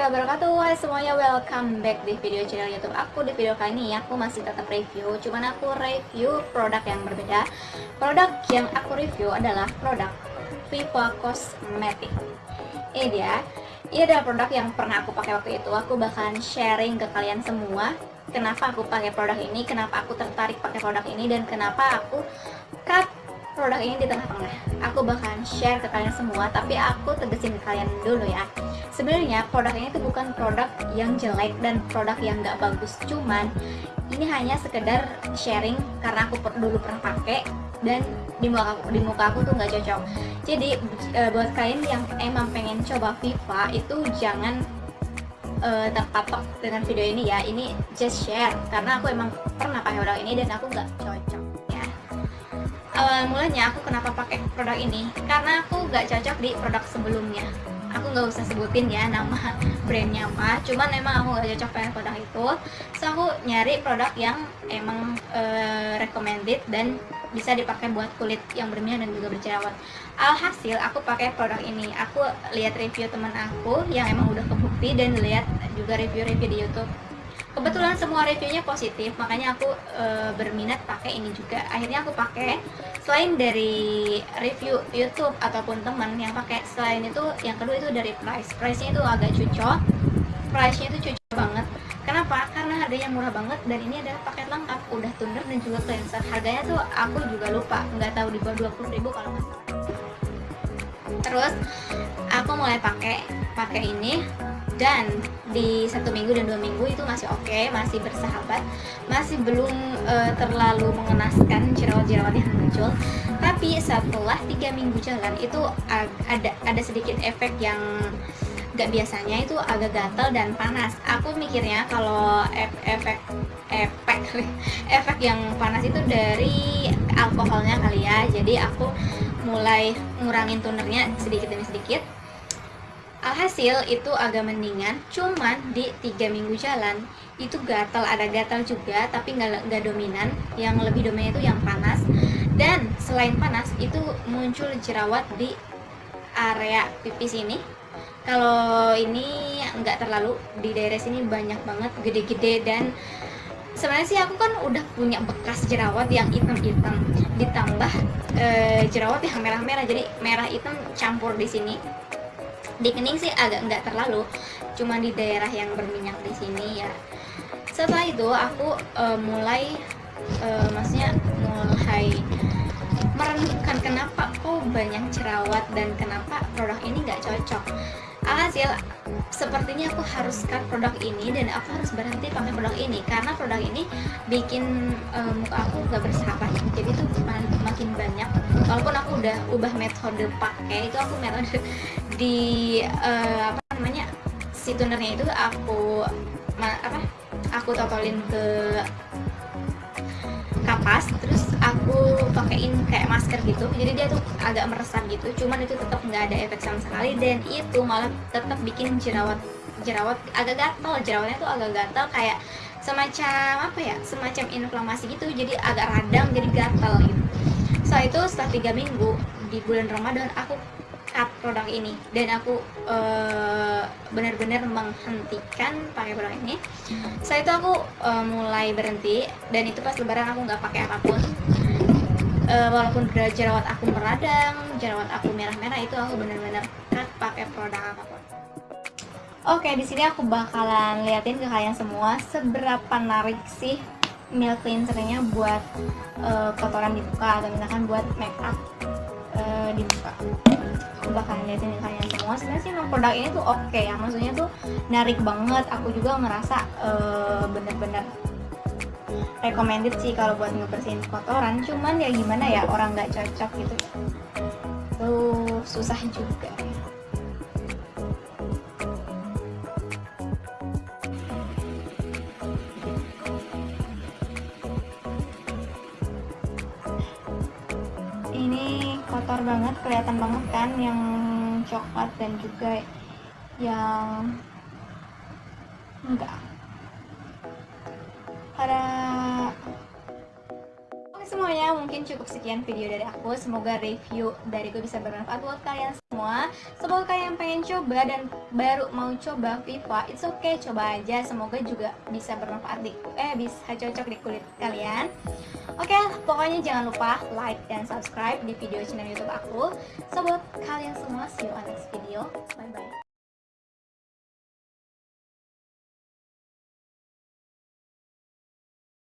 warahmatullahi wabarakatuh. Hai semuanya, welcome back di video channel youtube aku. Di video kali ini aku masih tetap review Cuman aku review produk yang berbeda. Produk yang aku review adalah produk Viva Cosmetic. Ini dia. Ini adalah produk yang pernah aku pakai waktu itu. Aku bakalan sharing ke kalian semua Kenapa aku pakai produk ini Kenapa aku tertarik pakai produk ini Dan kenapa aku cut produk ini di tengah-tengah aku bakalan share ke kalian semua tapi aku tegesin kalian dulu ya. Sebenarnya produk ini tuh bukan produk yang jelek dan produk yang nggak bagus. Cuman ini hanya sekedar sharing karena aku dulu pernah pakai dan di muka aku, di muka aku tuh nggak cocok. Jadi e, buat kalian yang emang pengen coba Viva itu jangan e, terpatok dengan video ini ya. Ini just share karena aku emang pernah pakai produk ini dan aku nggak cocok awal mulanya aku kenapa pakai produk ini? Karena aku gak cocok di produk sebelumnya. Aku nggak usah sebutin ya nama brandnya apa cuman emang aku gak cocok pakai produk itu. So aku nyari produk yang emang uh, recommended dan bisa dipakai buat kulit yang berminyak dan juga berjerawat. Alhasil aku pakai produk ini. Aku lihat review teman aku yang emang udah kebukti dan lihat juga review-review di YouTube kebetulan semua reviewnya positif makanya aku e, berminat pakai ini juga. Akhirnya aku pakai. Selain dari review YouTube ataupun teman yang pakai selain itu yang kedua itu dari price. Price nya itu agak cocok price nya itu cocok banget. Kenapa? Karena harganya murah banget dan ini adalah paket lengkap. Udah toner dan juga cleanser harganya tuh aku juga lupa. Nggak tahu di bawah 20 ribu kalau nggak terus aku mulai pakai pakai ini dan di satu minggu dan dua minggu itu masih oke okay, masih bersahabat masih belum uh, terlalu mengenaskan jerawat-jerawat yang muncul. Tapi setelah tiga minggu jalan itu ada ada sedikit efek yang gak biasanya itu agak gatal dan panas. Aku mikirnya kalau efek efek efek yang panas itu dari alkoholnya kali ya. Jadi aku mulai ngurangin tonernya sedikit demi sedikit alhasil itu agak mendingan cuman di tiga minggu jalan itu gatal. Ada gatal juga tapi nggak nggak dominan. Yang lebih dominan itu yang panas. Dan selain panas itu muncul jerawat di area pipis ini. Kalau ini nggak terlalu di daerah sini banyak banget gede-gede. Dan sebenarnya sih aku kan udah punya bekas jerawat yang hitam-hitam. Ditambah e, jerawat yang merah-merah. Jadi merah hitam campur di sini di kening sih agak nggak terlalu. Cuma di daerah yang berminyak di sini ya. Setelah itu aku uh, mulai uh, maksudnya mulai merenungkan kenapa kok banyak jerawat dan kenapa produk ini nggak cocok. Alhasil sepertinya aku harus cut produk ini dan aku harus berhenti pakai produk ini karena produk ini bikin uh, muka aku gak bersahabat. Jadi tuh makin banyak. Walaupun aku udah ubah metode pakai itu aku metode di uh, apa namanya si tunernya itu aku apa aku totolin ke kapas terus aku pakein kayak masker gitu. Jadi dia tuh agak meresap gitu cuman itu tetap nggak ada efek sama sekali. Dan itu malah tetap bikin jerawat jerawat agak gatal jerawatnya tuh agak gatal kayak semacam apa ya semacam inflamasi gitu. Jadi agak radang jadi gatal gitu. Setelah itu setelah tiga minggu di bulan Ramadan aku cut produk ini. Dan aku uh, benar-benar menghentikan pakai produk ini. Setelah itu aku uh, mulai berhenti. Dan itu pas lebaran aku nggak pakai apa pun. Uh, walaupun jerawat aku meradang jerawat aku merah-merah itu aku benar-benar cut pakai produk apa pun. Oke, di sini aku bakalan liatin ke kalian semua seberapa narik sih milk cleansernya buat uh, kotoran di muka atau misalkan buat make up uh, di muka aku bakalan liatin kalian semua. Sebenarnya sih produk ini tuh oke okay ya. Maksudnya tuh narik banget. Aku juga ngerasa uh, bener-bener recommended sih kalau buat ngebersihin kotoran. Cuman ya gimana ya orang nggak cocok gitu. Tuh susah juga kotor banget kelihatan banget kan yang coklat dan juga yang enggak. Para Oke semuanya mungkin cukup sekian video dari aku. Semoga review dariku bisa bermanfaat buat kalian semua. Semoga kalian pengen coba dan baru mau coba Viva It's okay, coba aja. Semoga juga bisa bermanfaat di eh bisa cocok di kulit kalian. Oke, pokoknya jangan lupa like dan subscribe di video channel youtube aku. So buat kalian semua, see you on next video. Bye-bye